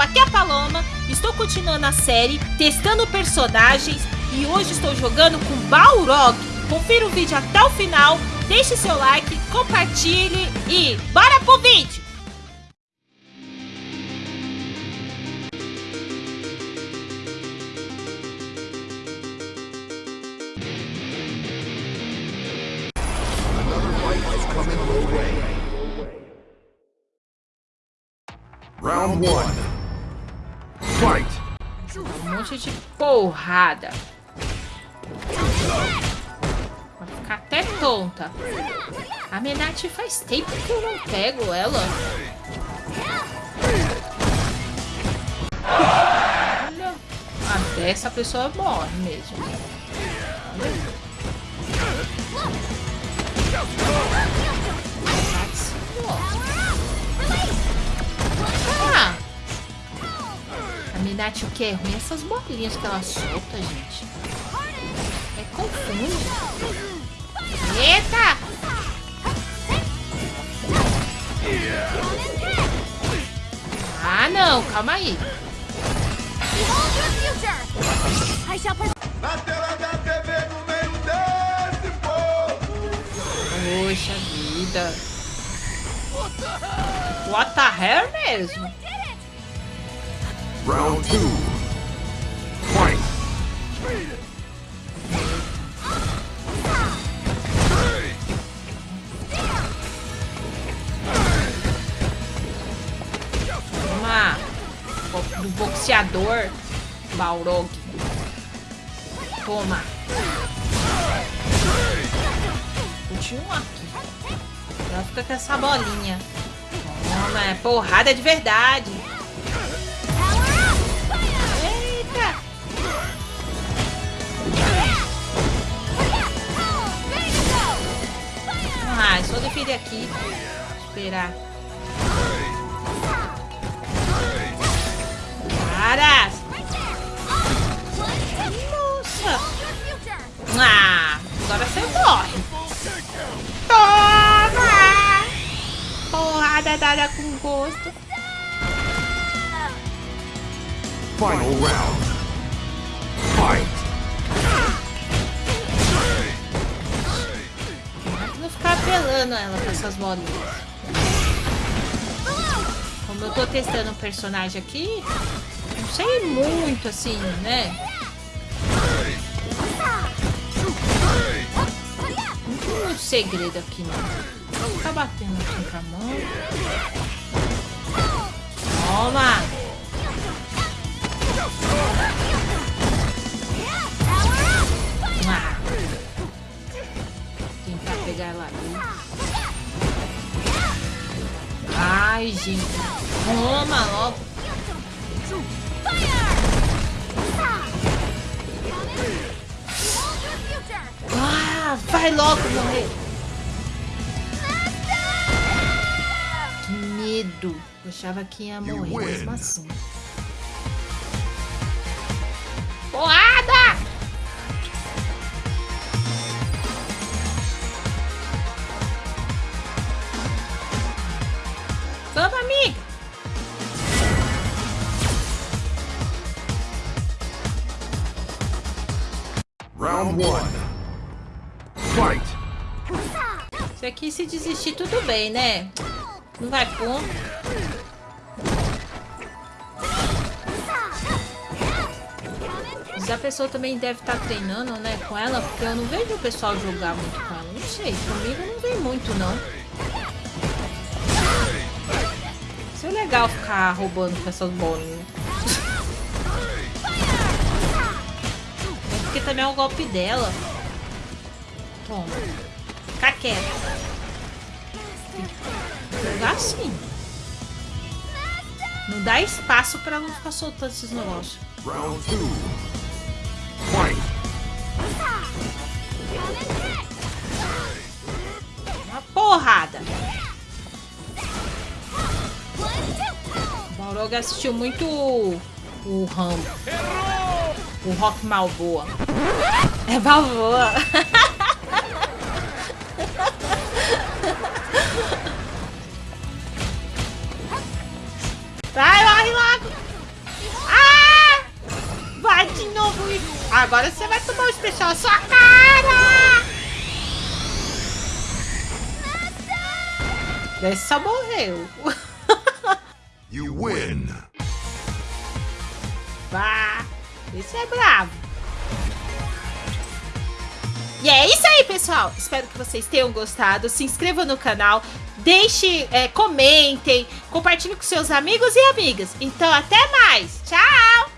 aqui é a Paloma, estou continuando a série, testando personagens e hoje estou jogando com Balrog. Confira o vídeo até o final, deixe seu like, compartilhe e bora pro vídeo! Round one. Um monte de porrada. Vai ficar até tonta. A Menati faz tempo que eu não pego ela. Olha. Até essa pessoa morre mesmo. Ah! A Minati o que é ruim? Essas bolinhas que ela solta, gente. É confuso. Eita! Ah, não. Calma aí. Na tela da TV no meio desse povo. Poxa vida. What the hell mesmo? Round two. Fight. Do boxeador Balrog. Toma. Continua aqui. Ela fica com essa bolinha. Toma, é porrada de verdade. Aqui. Esperar. Para! Nossa! Ah, agora você morre. Toma! Porrada dada com gosto. Final round. Ficar apelando ela com essas bolinhas. Como eu tô testando um personagem aqui, não sei muito assim, né? Não tem muito segredo aqui, não. Ficar batendo assim com a mão. Pegar ela ali. Ai, gente. Toma logo. Ah, vai logo morrer. Que medo. Eu achava que ia morrer mesmo assim. Porrada! Vamos, amiga! Round one. Fight. Isso aqui, se desistir, tudo bem, né? Não vai pôr. Mas a pessoa também deve estar treinando, né, com ela, porque eu não vejo o pessoal jogar muito com ela. Não sei, comigo não vem muito, não. legal ficar roubando com essas bolinhas. É porque também é um golpe dela. Toma. Fica quieto. Jogar assim. Não dá espaço pra não ficar soltando esses negócios. Round 2. Yoga assistiu muito o, Rambo. O Rock Malboa. É Balboa. Vai, lá, logo. Ah! Vai de novo. Agora você vai tomar o um especial. Sua cara! Nossa! Essa morreu. You win. Vá. Esse é bravo. E é isso aí, pessoal. Espero que vocês tenham gostado. Se inscrevam no canal. Deixe, é, comentem, compartilhe com seus amigos e amigas. Então, até mais. Tchau!